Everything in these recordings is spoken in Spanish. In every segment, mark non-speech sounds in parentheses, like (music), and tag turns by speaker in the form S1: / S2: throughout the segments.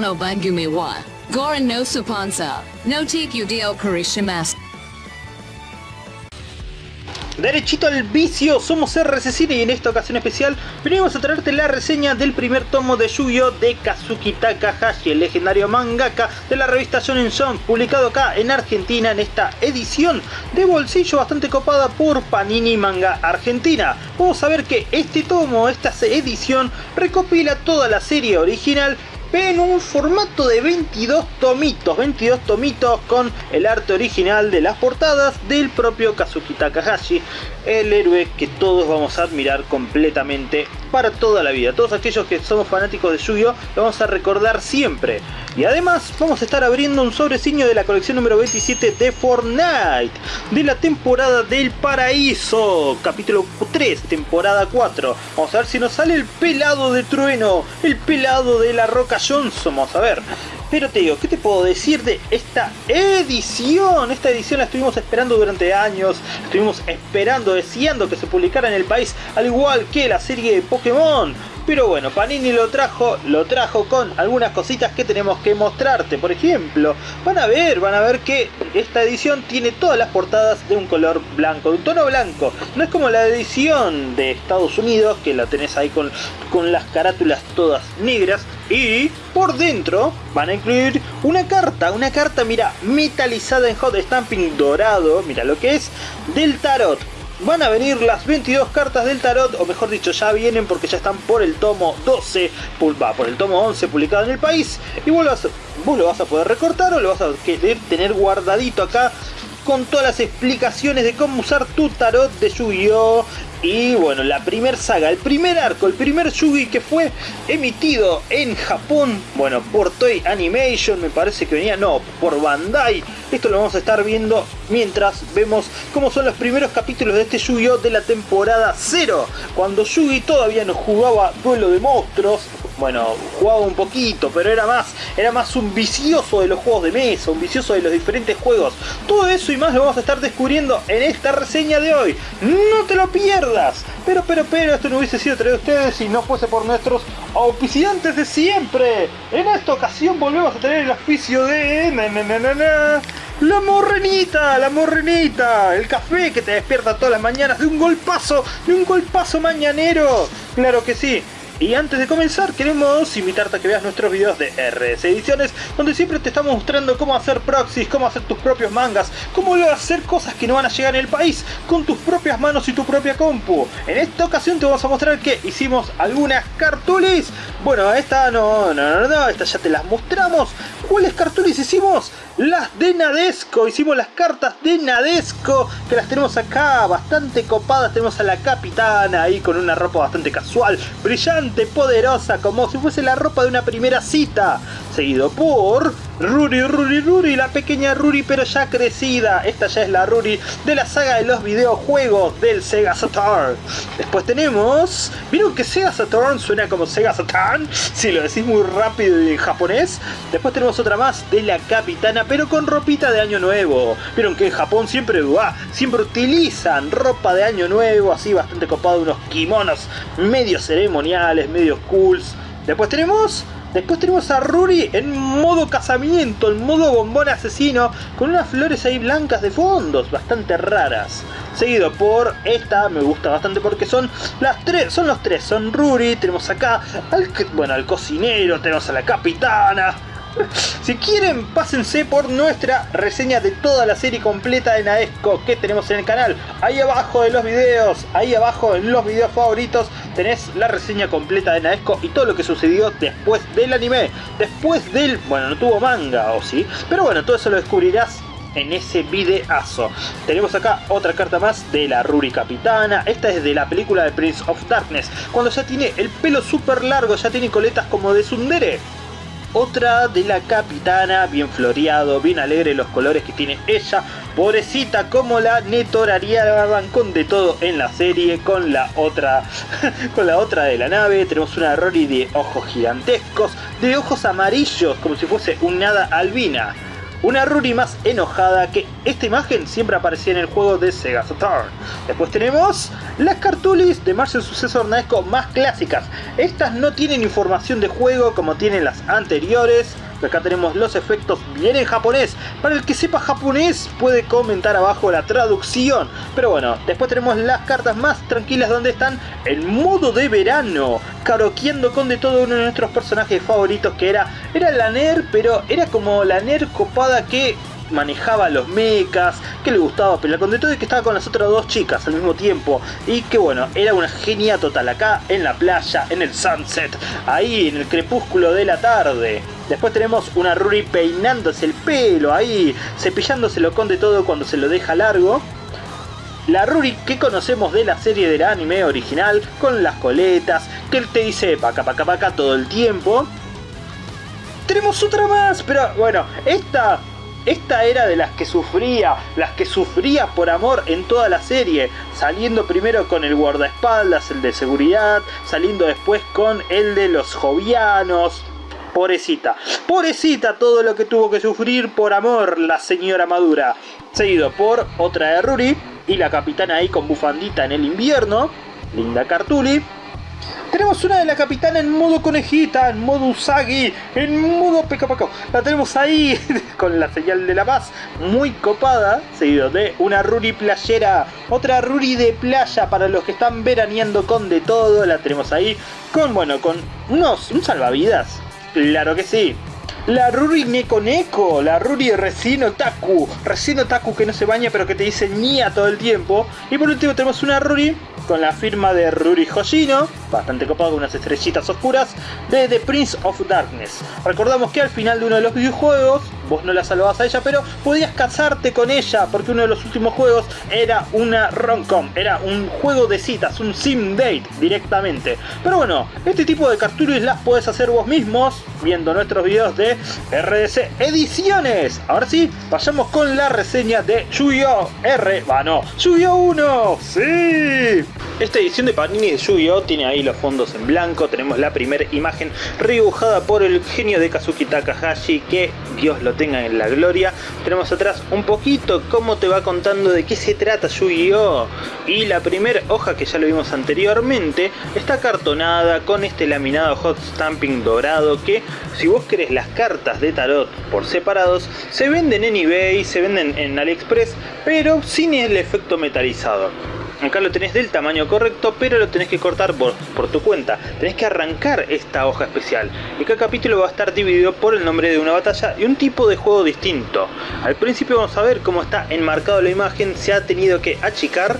S1: No Bangumi wa no no Tikudeo Karishimasu.
S2: Derechito al vicio, somos RC Cine y en esta ocasión especial venimos a traerte la reseña del primer tomo de Yu-Gi-Oh! de Kazuki Takahashi, el legendario mangaka de la revista Shonen Jump, publicado acá en Argentina en esta edición de bolsillo bastante copada por Panini Manga Argentina. Vamos a ver que este tomo, esta edición, recopila toda la serie original en un formato de 22 tomitos, 22 tomitos con el arte original de las portadas del propio Kazuki Takahashi, el héroe que todos vamos a admirar completamente para toda la vida. Todos aquellos que somos fanáticos de Yu-Gi-Oh! lo vamos a recordar siempre. Y además vamos a estar abriendo un sobreciño de la colección número 27 de Fortnite, de la temporada del paraíso, capítulo 3, temporada 4. Vamos a ver si nos sale el pelado de trueno, el pelado de la roca Johnson, vamos a ver. Pero te digo, ¿qué te puedo decir de esta edición? Esta edición la estuvimos esperando durante años, estuvimos esperando, deseando que se publicara en el país, al igual que la serie de Pokémon. Pero bueno, Panini lo trajo, lo trajo con algunas cositas que tenemos que mostrarte. Por ejemplo, van a ver, van a ver que esta edición tiene todas las portadas de un color blanco, de un tono blanco. No es como la edición de Estados Unidos, que la tenés ahí con, con las carátulas todas negras. Y por dentro van a incluir una carta, una carta, mira, metalizada en hot stamping dorado, mira lo que es, del tarot van a venir las 22 cartas del tarot, o mejor dicho, ya vienen porque ya están por el tomo 12, va, por el tomo 11 publicado en el país, y vos lo, vas, lo vas a poder recortar o lo vas a querer tener guardadito acá con todas las explicaciones de cómo usar tu tarot de Yu-Gi-Oh! Y bueno, la primer saga, el primer arco, el primer Yugi que fue emitido en Japón, bueno, por Toy Animation, me parece que venía, no, por Bandai. Esto lo vamos a estar viendo mientras vemos cómo son los primeros capítulos de este Yu-Gi-Oh! de la temporada 0, cuando Yugi todavía no jugaba duelo de monstruos, bueno, jugaba un poquito, pero era más, era más un vicioso de los juegos de mesa, un vicioso de los diferentes juegos. Todo eso y más lo vamos a estar descubriendo en esta reseña de hoy. ¡No te lo pierdas! Pero, pero, pero, esto no hubiese sido traído a ustedes si no fuese por nuestros auspiciantes de siempre. En esta ocasión volvemos a tener el auspicio de... la morrenita, la morrenita, el café que te despierta todas las mañanas de un golpazo, de un golpazo mañanero. Claro que sí. Y antes de comenzar queremos invitarte a que veas nuestros videos de RS Ediciones donde siempre te estamos mostrando cómo hacer proxies, cómo hacer tus propios mangas, cómo hacer cosas que no van a llegar en el país con tus propias manos y tu propia compu. En esta ocasión te vamos a mostrar que hicimos algunas cartulis. Bueno, esta no, no, no, no, esta ya te las mostramos. ¿Cuáles cartulis hicimos? Las de Nadesco, hicimos las cartas de Nadesco que las tenemos acá bastante copadas. Tenemos a la capitana ahí con una ropa bastante casual, brillante poderosa, como si fuese la ropa de una primera cita. Seguido por Ruri, Ruri, Ruri, la pequeña Ruri pero ya crecida. Esta ya es la Ruri de la saga de los videojuegos del Sega Saturn. Después tenemos... ¿Vieron que Sega Saturn suena como Sega Saturn? Si lo decís muy rápido y en japonés. Después tenemos otra más de la Capitana pero con ropita de año nuevo. Vieron que en Japón siempre, siempre utilizan ropa de año nuevo, así bastante copado, unos kimonos medio ceremoniales, medio cools. Después tenemos Después tenemos a Ruri en modo casamiento, en modo bombón asesino, con unas flores ahí blancas de fondos, bastante raras. Seguido por esta, me gusta bastante porque son las tres, son los tres, son Ruri, tenemos acá al, bueno, al cocinero, tenemos a la capitana, si quieren, pásense por nuestra reseña de toda la serie completa de Naesco que tenemos en el canal. Ahí abajo de los videos, ahí abajo en los videos favoritos, tenés la reseña completa de Naesco y todo lo que sucedió después del anime. Después del... bueno, no tuvo manga, o sí. Pero bueno, todo eso lo descubrirás en ese videazo. Tenemos acá otra carta más de la Ruri Capitana. Esta es de la película de Prince of Darkness. Cuando ya tiene el pelo súper largo, ya tiene coletas como de Sundere. Otra de la capitana, bien floreado, bien alegre los colores que tiene ella. Pobrecita como la netoraría con de todo en la serie. Con la otra (laughs) con la otra de la nave. Tenemos una Rory de ojos gigantescos. De ojos amarillos, como si fuese un nada albina. Una Ruri más enojada que esta imagen siempre aparecía en el juego de Sega Saturn. Después tenemos las cartulis de Marvel Successor Naesco más clásicas. Estas no tienen información de juego como tienen las anteriores, Acá tenemos los efectos bien en japonés. Para el que sepa japonés puede comentar abajo la traducción. Pero bueno, después tenemos las cartas más tranquilas donde están en modo de verano. Karaokeando con de todo uno de nuestros personajes favoritos que era, era la NER, pero era como la NER copada que manejaba los mechas, que le gustaba pelear con de todo y que estaba con las otras dos chicas al mismo tiempo. Y que bueno, era una genia total acá en la playa, en el sunset, ahí en el crepúsculo de la tarde. Después tenemos una Ruri peinándose el pelo ahí, cepillándoselo con de todo cuando se lo deja largo. La Ruri que conocemos de la serie del anime original, con las coletas, que él te dice paca paca paca todo el tiempo. Tenemos otra más, pero bueno, esta esta era de las que sufría, las que sufría por amor en toda la serie, saliendo primero con el guardaespaldas, el de seguridad, saliendo después con el de los jovianos. Pobrecita, pobrecita todo lo que tuvo que sufrir por amor la señora Madura. Seguido por otra de Ruri y la capitana ahí con bufandita en el invierno, Linda Cartuli. Tenemos una de la capitana en modo conejita, en modo Usagi, en modo pecapaco. La tenemos ahí (laughs) con la señal de la paz, muy copada, seguido de una Ruri playera, otra Ruri de playa para los que están veraneando con de todo. La tenemos ahí con, bueno, con unos, un salvavidas. Claro que sí. La Ruri Neko Neko, la Ruri Resino Taku, Resino Taku que no se baña pero que te dice Nia todo el tiempo. Y por último tenemos una Ruri con la firma de Ruri Hoshino, bastante copado con unas estrellitas oscuras, de The Prince of Darkness. Recordamos que al final de uno de los videojuegos, vos no la salvabas a ella, pero podías casarte con ella, porque uno de los últimos juegos era una romcom, era un juego de citas, un sim date directamente. Pero bueno, este tipo de cartulis las puedes hacer vos mismos, viendo nuestros videos de RDC Ediciones. Ahora sí, vayamos con la reseña de Yu-Gi-Oh! R, va no, Yu-Gi-Oh! 1, sí. Esta edición de Panini de Yu-Gi-Oh! tiene ahí los fondos en blanco, tenemos la primera imagen redibujada por el genio de Kazuki Takahashi, que Dios lo tenga en la gloria. Tenemos atrás un poquito cómo te va contando de qué se trata Yu-Gi-Oh! Y la primera hoja que ya lo vimos anteriormente está cartonada con este laminado hot stamping dorado que si vos querés las cartas de tarot por separados se venden en eBay, se venden en AliExpress, pero sin el efecto metalizado. Acá lo tenés del tamaño correcto, pero lo tenés que cortar por, tu cuenta. Tenés que arrancar esta hoja especial. Y cada capítulo va a estar dividido por el nombre de una batalla y un tipo de juego distinto. Al principio vamos a ver cómo está enmarcado la imagen, se ha tenido que achicar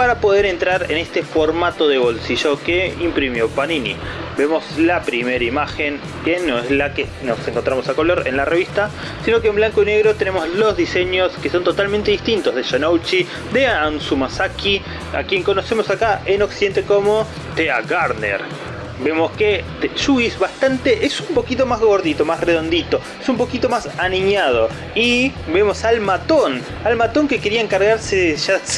S2: para poder entrar en este formato de bolsillo que imprimió Panini. Vemos la primera imagen que no es la que nos encontramos a color en la revista, sino que en blanco y negro tenemos los diseños que son totalmente distintos de Yanouchi, de Ansumasaki, a quien conocemos acá en Occidente como Thea Garner vemos que Yugi es bastante, es un poquito más gordito, más redondito, es un poquito más aniñado. Y vemos al matón, al matón que quería encargarse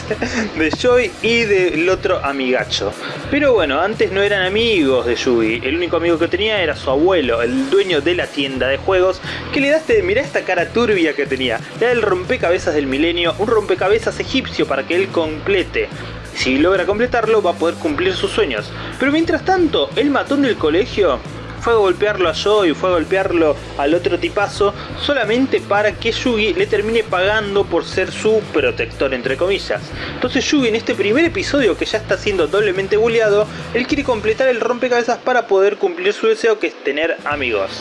S2: (laughs) de Joy y del otro amigacho. Pero bueno, antes no eran amigos de Yugi, el único amigo que tenía era su abuelo, el dueño de la tienda de juegos, que le daste, mirá esta cara turbia que tenía, era el rompecabezas del milenio, un rompecabezas egipcio para que él complete. Si logra completarlo va a poder cumplir sus sueños. Pero mientras tanto, el matón del colegio fue a golpearlo a Joe y fue a golpearlo al otro tipazo solamente para que Yugi le termine pagando por ser su protector entre comillas. Entonces Yugi en este primer episodio que ya está siendo doblemente bulleado, él quiere completar el rompecabezas para poder cumplir su deseo que es tener amigos.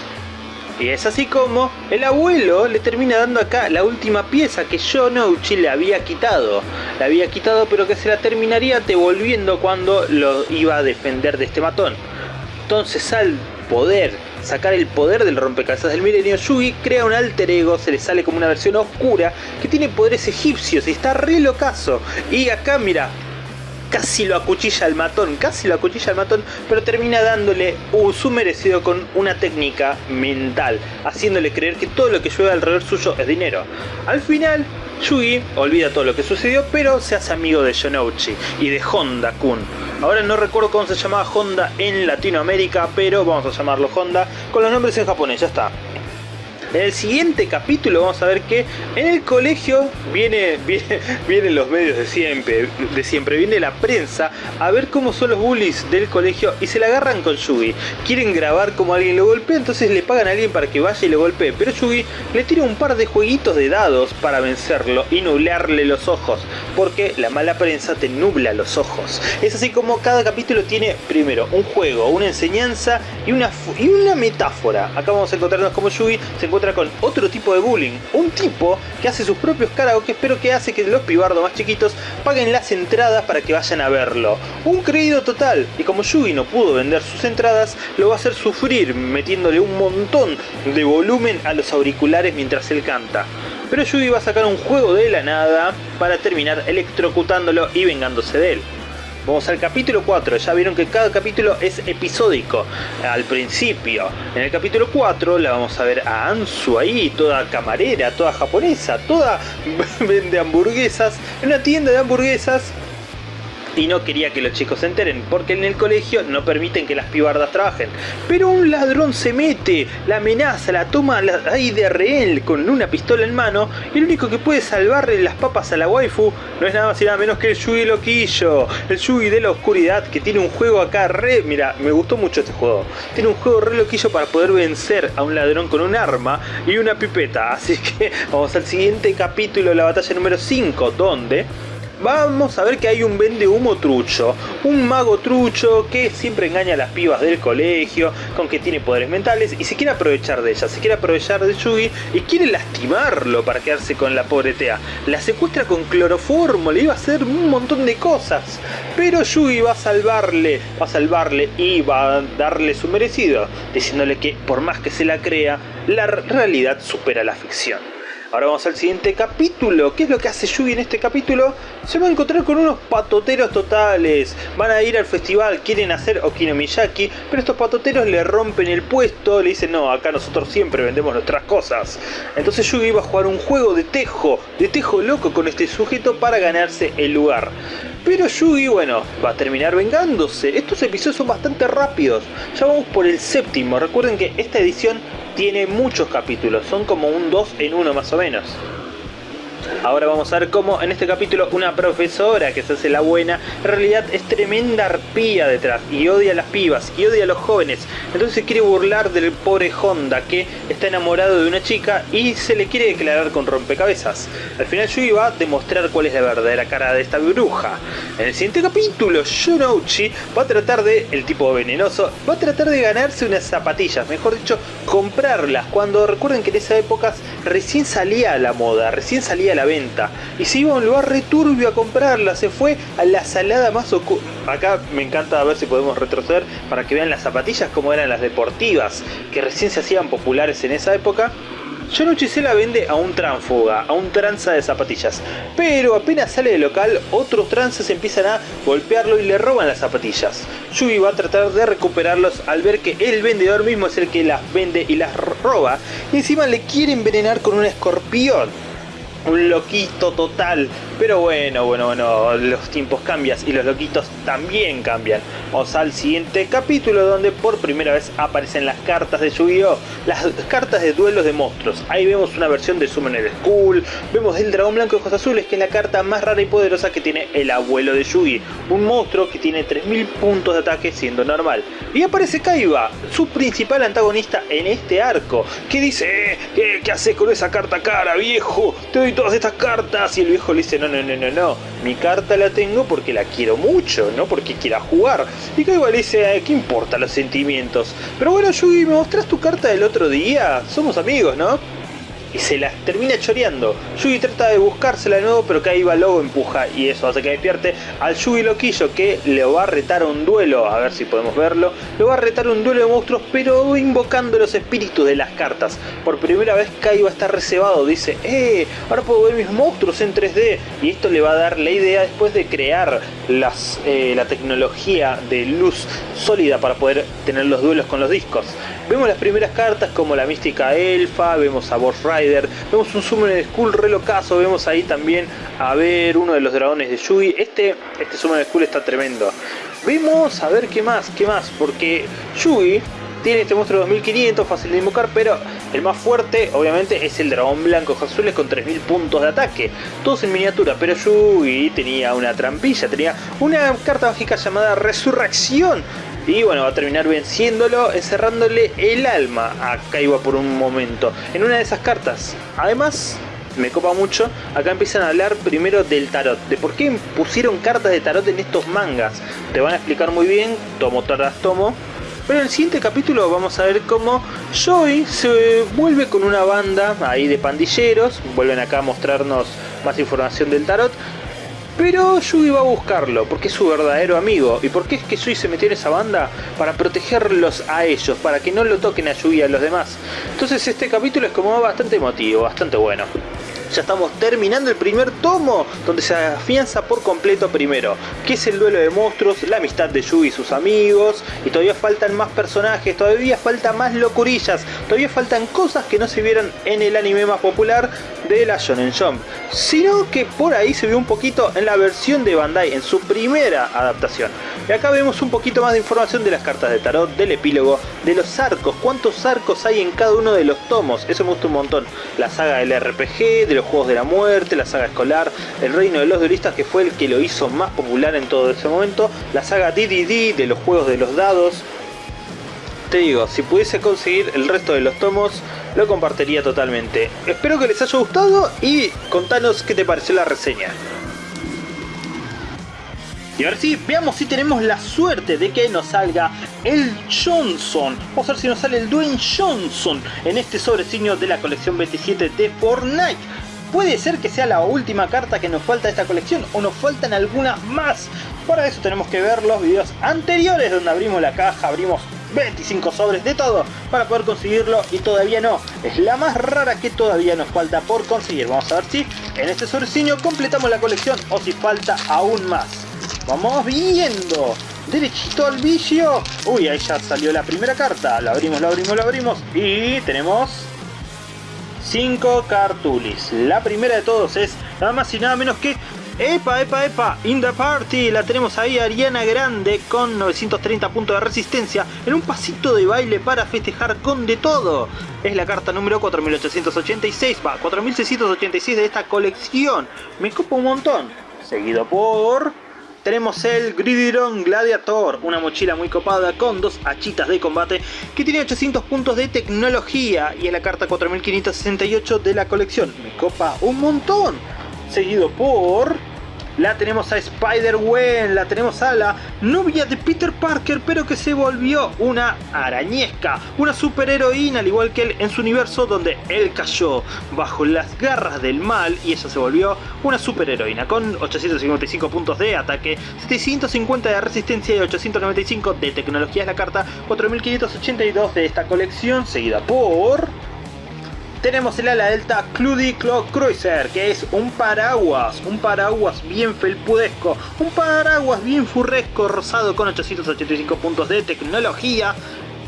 S2: Y es así como el abuelo le termina dando acá la última pieza que Shonouchi le había quitado. Le había quitado pero que se la terminaría devolviendo cuando lo iba a defender de este matón. Entonces al poder sacar el poder del rompecabezas del milenio, Yugi crea un alter ego, se le sale como una versión oscura que tiene poderes egipcios y está re locazo. Y acá mira, casi lo acuchilla al matón, casi lo acuchilla al matón, pero termina dándole su merecido con una técnica mental, haciéndole creer que todo lo que llueve alrededor suyo es dinero. Al final, Yugi olvida todo lo que sucedió, pero se hace amigo de Shonouchi y de Honda Kun. Ahora no recuerdo cómo se llamaba Honda en Latinoamérica, pero vamos a llamarlo Honda con los nombres en japonés, ya está. En el siguiente capítulo vamos a ver que en el colegio viene, (laughs) viene, vienen los medios de siempre, de siempre, viene la prensa a ver cómo son los bullies del colegio y se la agarran con Yugi. Quieren grabar como alguien lo golpea, entonces le pagan a alguien para que vaya y lo golpee, pero Yugi le tira un par de jueguitos de dados para vencerlo y nublarle los ojos, porque la mala prensa te nubla los ojos. Es así como cada capítulo tiene primero un juego, una enseñanza y una, y una metáfora. Acá vamos a encontrarnos como Yugi se encuentra con otro tipo de bullying, un tipo que hace sus propios karaoke pero que hace que los pibardos más chiquitos paguen las entradas para que vayan a verlo. Un creído total, y como Yugi no pudo vender sus entradas, lo va a hacer sufrir metiéndole un montón de volumen a los auriculares mientras él canta. Pero Yugi va a sacar un juego de la nada para terminar electrocutándolo y vengándose de él. Vamos al capítulo 4, ya vieron que cada capítulo es episódico al principio. En el capítulo 4 la vamos a ver a Ansu ahí, toda camarera, toda japonesa, toda (laughs) vende hamburguesas, en una tienda de hamburguesas y no quería que los chicos se enteren, porque en el colegio no permiten que las pibardas trabajen. Pero un ladrón se mete, la amenaza, la toma ahí de rehén con una pistola en mano, y el único que puede salvarle las papas a la waifu no es nada más y nada menos que el Yugi Loquillo, el Yugi de la oscuridad, que tiene un juego acá re... Mira, me gustó mucho este juego. Tiene un juego re loquillo para poder vencer a un ladrón con un arma y una pipeta. Así que (laughs) vamos al siguiente capítulo, la batalla número 5, donde vamos a ver que hay un vende humo trucho, un mago trucho que siempre engaña a las pibas del colegio, con que tiene poderes mentales y se quiere aprovechar de ella, se quiere aprovechar de Yugi y quiere lastimarlo para quedarse con la pobre Tea. La secuestra con cloroformo, le iba a hacer un montón de cosas, pero Yugi va a salvarle, va a salvarle y va a darle su merecido, diciéndole que por más que se la crea, la realidad supera la ficción. Ahora vamos al siguiente capítulo. ¿Qué es lo que hace Yugi en este capítulo? Se va a encontrar con unos patoteros totales. Van a ir al festival, quieren hacer Okinomiyaki, pero estos patoteros le rompen el puesto, le dicen, no, acá nosotros siempre vendemos nuestras cosas. Entonces Yugi va a jugar un juego de tejo, de tejo loco con este sujeto para ganarse el lugar. Pero Yugi, bueno, va a terminar vengándose. Estos episodios son bastante rápidos. Ya vamos por el séptimo. Recuerden que esta edición tiene muchos capítulos, son como un 2 en 1 más o menos. Ahora vamos a ver cómo en este capítulo una profesora que se hace la buena, en realidad es tremenda arpía detrás y odia a las pibas y odia a los jóvenes. Entonces quiere burlar del pobre Honda que está enamorado de una chica y se le quiere declarar con rompecabezas. Al final Yui va a demostrar cuál es la verdadera cara de esta bruja. En el siguiente capítulo, Shunouchi va a tratar de, el tipo venenoso, va a tratar de ganarse unas zapatillas, mejor dicho, comprarlas. Cuando recuerden que en esa época recién salía la moda, recién salía a la venta. Y se iba a un lugar returbio a comprarla, se fue a la salada más oculta. Acá me encanta ver si podemos retroceder para que vean las zapatillas como eran las deportivas, que recién se hacían populares en esa época. Se la vende a un tránfuga, a un tranza de zapatillas. Pero apenas sale del local, otros tranzas empiezan a golpearlo y le roban las zapatillas. Yugi va a tratar de recuperarlos al ver que el vendedor mismo es el que las vende y las roba. Y encima le quiere envenenar con un escorpión un loquito total. Pero bueno, bueno, bueno, los tiempos cambian y los loquitos también cambian. Vamos al siguiente capítulo donde por primera vez aparecen las cartas de Yu-Gi-Oh! Las cartas de duelos de monstruos. Ahí vemos una versión de Summoner School, vemos el dragón blanco de ojos azules que es la carta más rara y poderosa que tiene el abuelo de Yugi. Un monstruo que tiene 3000 puntos de ataque siendo normal. Y aparece Kaiba, su principal antagonista en este arco, que dice, eh, ¿qué, haces con esa carta cara viejo? Te doy todas estas cartas. Y el viejo le dice, no, no, no, no, no. Mi carta la tengo porque la quiero mucho, no porque quiera jugar. Y Kaiba le dice, ¿qué importa los sentimientos? Pero bueno, Yugi, ¿me mostrás tu carta del otro día? Somos amigos, ¿no? Y se la termina choreando. Yugi trata de buscársela de nuevo, pero Kaiba luego empuja y eso hace que despierte al Yugi Loquillo que le va a retar un duelo, a ver si podemos verlo. Le va a retar un duelo de monstruos, pero invocando los espíritus de las cartas. Por primera vez Kaiba está reservado, dice, ¡eh! Ahora puedo ver mis monstruos en 3D. Y esto le va a dar la idea después de crear las, eh, la tecnología de luz sólida para poder tener los duelos con los discos. Vemos las primeras cartas como la mística elfa, vemos a Boss vemos un Summon Skull relocazo, vemos ahí también a ver uno de los dragones de Yugi. Este, este Summon Skull está tremendo. Vemos a ver qué más, qué más, porque Yugi tiene este monstruo 2500, fácil de invocar, pero el más fuerte obviamente es el dragón blanco azules con 3000 puntos de ataque, todos en miniatura, pero Yugi tenía una trampilla, tenía una carta mágica llamada Resurrección, y bueno, va a terminar venciéndolo, encerrándole el alma a Kaiba por un momento. En una de esas cartas. Además, me copa mucho, acá empiezan a hablar primero del tarot, de por qué pusieron cartas de tarot en estos mangas. Te van a explicar muy bien, tomo tras tomo. Pero en el siguiente capítulo vamos a ver cómo Joy se vuelve con una banda ahí de pandilleros, vuelven acá a mostrarnos más información del tarot. Pero Yugi va a buscarlo, porque es su verdadero amigo. ¿Y por qué es que Yugi se metió en esa banda? Para protegerlos a ellos, para que no lo toquen a Yugi y a los demás. Entonces este capítulo es como bastante emotivo, bastante bueno ya estamos terminando el primer tomo, donde se afianza por completo primero, que es el duelo de monstruos, la amistad de Yugi y sus amigos, y todavía faltan más personajes, todavía faltan más locurillas, todavía faltan cosas que no se vieron en el anime más popular de la Shonen Jump, sino que por ahí se vio un poquito en la versión de Bandai, en su primera adaptación. Y acá vemos un poquito más de información de las cartas de tarot, del epílogo, de los arcos, cuántos arcos hay en cada uno de los tomos, eso me gusta un montón. La saga del RPG, de los Juegos de la Muerte, la saga escolar, el Reino de los Duelistas que fue el que lo hizo más popular en todo ese momento, la saga DDD de los Juegos de los Dados. Te digo, si pudiese conseguir el resto de los tomos, lo compartiría totalmente. Espero que les haya gustado y contanos qué te pareció la reseña. Y ahora sí, veamos si tenemos la suerte de que nos salga el Johnson. Vamos a ver si nos sale el Dwayne Johnson en este sobresigno de la colección 27 de Fortnite. Puede ser que sea la última carta que nos falta de esta colección o nos faltan algunas más. Para eso tenemos que ver los videos anteriores donde abrimos la caja, abrimos 25 sobres de todo para poder conseguirlo y todavía no. Es la más rara que todavía nos falta por conseguir. Vamos a ver si en este sobresigno completamos la colección o si falta aún más. Vamos viendo. Derechito al vicio. Uy, ahí ya salió la primera carta. La abrimos, la abrimos, la abrimos. Y tenemos 5 cartulis. La primera de todos es nada más y nada menos que... ¡Epa, epa, epa! In the party. La tenemos ahí Ariana Grande con 930 puntos de resistencia en un pasito de baile para festejar con de todo. Es la carta número 4886, va, 4686 de esta colección. Me copa un montón. Seguido por tenemos el Gridiron Gladiator, una mochila muy copada con dos hachitas de combate que tiene 800 puntos de tecnología y es la carta 4568 de la colección. Me copa un montón. Seguido por la tenemos a Spider-Gwen, la tenemos a la novia de Peter Parker, pero que se volvió una arañesca, una superheroína, al igual que él en su universo, donde él cayó bajo las garras del mal y ella se volvió una superheroína, con 855 puntos de ataque, 750 de resistencia y 895 de tecnología. Es la carta 4582 de esta colección, seguida por tenemos el ala delta Cludy Claw Cruiser, que es un paraguas, un paraguas bien felpudesco, un paraguas bien furresco, rosado con 885 puntos de tecnología,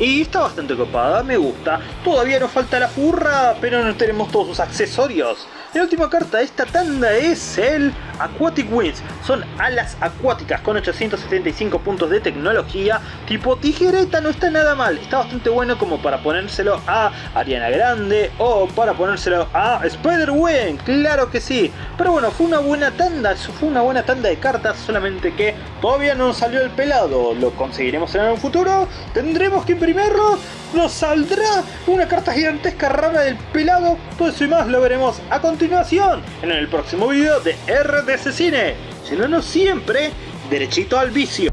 S2: y está bastante copada, me gusta. Todavía nos falta la furra, pero no tenemos todos sus accesorios. La última carta de esta tanda es el Aquatic Wings. Son alas acuáticas con 875 puntos de tecnología. Tipo tijereta no está nada mal. Está bastante bueno como para ponérselo a Ariana Grande o para ponérselo a Spider-Gwen. Claro que sí. Pero bueno, fue una buena tanda. Fue una buena tanda de cartas. Solamente que todavía no salió el pelado. Lo conseguiremos en un futuro. Tendremos que imprimirlo nos saldrá una carta gigantesca rara del pelado. Todo eso y más lo veremos a continuación en el próximo video de RDC Cine. Si no, no siempre, derechito al vicio.